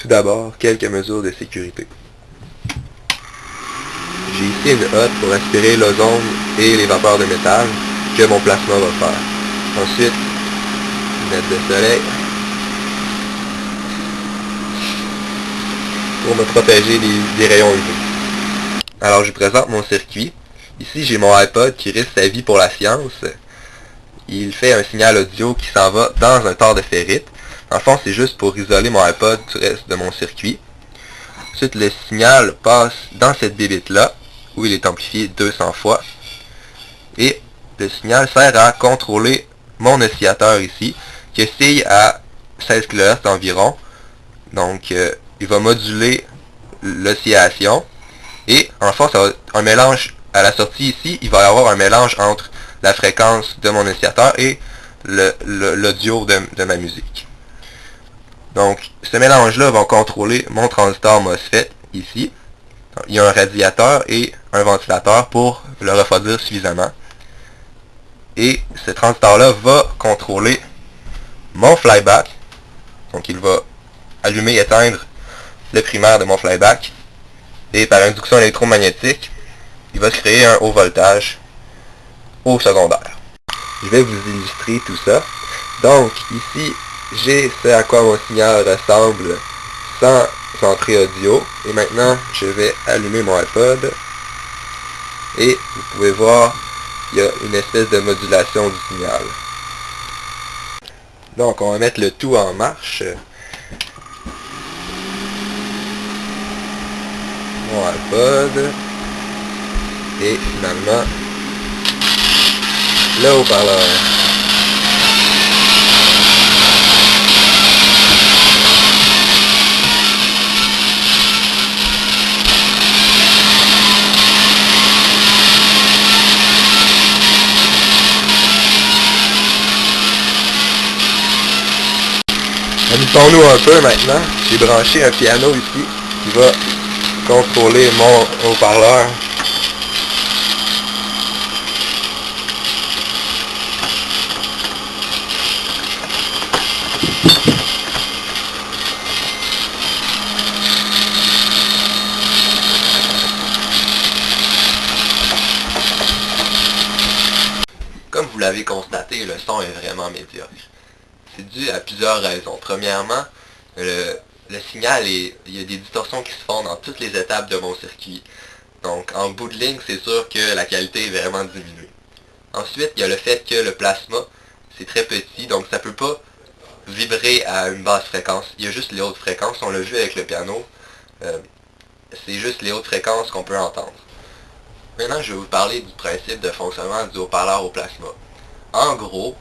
Tout d'abord, quelques mesures de sécurité. J'ai ici une hotte pour aspirer l'ozone et les vapeurs de métal que mon plasma va faire. Ensuite, une lettre de soleil pour me protéger des, rayons UV. Alors je vous présente mon circuit. Ici j'ai mon iPod qui risque sa vie pour la science. Il fait un signal audio qui s'en va dans un tort de ferrite. En fond c'est juste pour isoler mon iPod du reste de mon circuit. Ensuite le signal passe dans cette bébite là où il est amplifié 200 fois. Et le signal sert à contrôler mon oscillateur ici qui oscille à 16 kHz environ. Donc euh, il va moduler l'oscillation. Et en fait, ça va un mélange à la sortie ici, il va y avoir un mélange entre la fréquence de mon oscillateur et l'audio de ma musique. Donc, ce mélange-là va contrôler mon transistor MOSFET ici. Il y a un radiateur et un ventilateur pour le refroidir suffisamment. Et ce transistor-là va contrôler mon flyback. Donc, il va allumer et éteindre le primaire de mon flyback. Et par induction électromagnétique, il va se créer un haut voltage au secondaire. Je vais vous illustrer tout ça. Donc, ici, j'ai ce à quoi mon signal ressemble sans entrée audio. Et maintenant, je vais allumer mon iPod. Et vous pouvez voir, il y a une espèce de modulation du signal. Donc, on va mettre le tout en marche. mon iPod et finalement le haut-parleur. Amusons-nous un peu maintenant. J'ai branché un piano ici qui va contrôler mon haut-parleur. Comme vous l'avez constaté, le son est vraiment médiocre. C'est dû à plusieurs raisons. Premièrement, le, le signal, est, il y a des distorsions qui se font dans toutes les étapes de mon circuit. Donc en bout de ligne, c'est sûr que la qualité est vraiment diminuée. Ensuite, il y a le fait que le plasma, c'est très petit, donc ça peut pas vibrer à une basse fréquence. Il y a juste les hautes fréquences, on l'a vu avec le piano. Euh, c'est juste les hautes fréquences qu'on peut entendre. Maintenant, je vais vous parler du principe de fonctionnement du haut-parleur au plasma. En gros,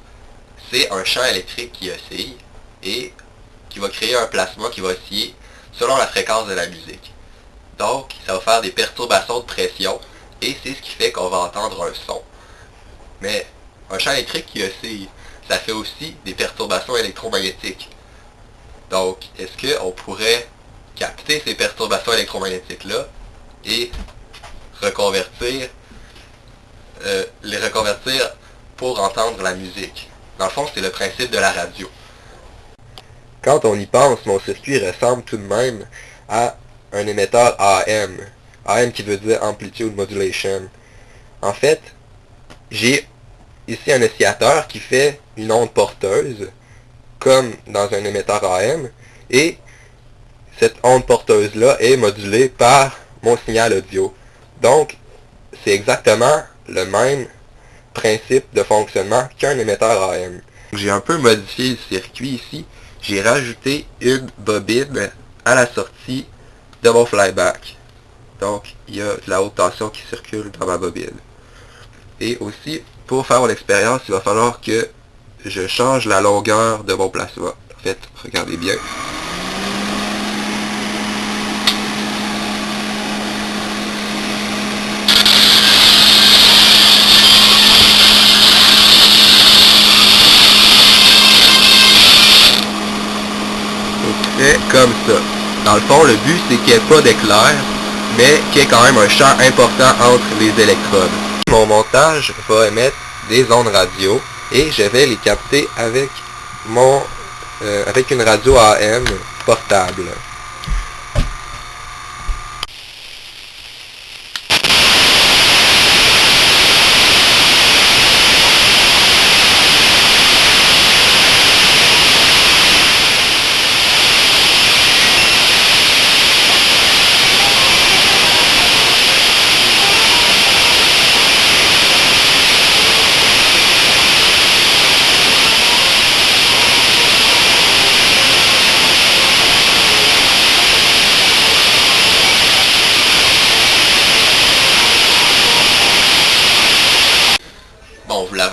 c'est un champ électrique qui oscille, et qui va créer un plasma qui va osciller selon la fréquence de la musique. Donc, ça va faire des perturbations de pression, et c'est ce qui fait qu'on va entendre un son. Mais un champ électrique qui oscille, ça fait aussi des perturbations électromagnétiques. Donc, est-ce qu'on pourrait capter ces perturbations électromagnétiques-là et reconvertir, euh, les reconvertir pour entendre la musique? Dans le fond, c'est le principe de la radio. Quand on y pense, mon circuit ressemble tout de même à un émetteur AM. AM qui veut dire Amplitude Modulation. En fait, j'ai ici un oscillateur qui fait une onde porteuse, comme dans un émetteur AM, et cette onde porteuse-là est modulée par mon signal audio. Donc, c'est exactement le même principe de fonctionnement qu'un émetteur AM. J'ai un peu modifié le circuit ici j'ai rajouté une bobine à la sortie de mon flyback. Donc, il y a de la haute tension qui circule dans ma bobine. Et aussi, pour faire l'expérience, il va falloir que je change la longueur de mon plasma. En fait, regardez bien. Comme ça. Dans le fond, le but, c'est qu'il n'y ait pas d'éclair, mais qu'il y ait quand même un champ important entre les électrodes. Mon montage va émettre des ondes radio et je vais les capter avec mon euh, avec une radio AM portable.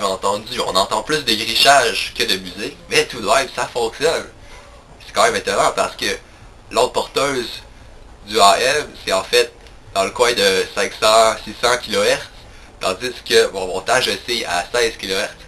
Rendu, on entend plus de grichage que de musique, mais tout même, ça fonctionne. C'est quand même étonnant parce que l'autre porteuse du AM, c'est en fait dans le coin de 500-600 kHz, tandis que mon montage, c'est à 16 kHz.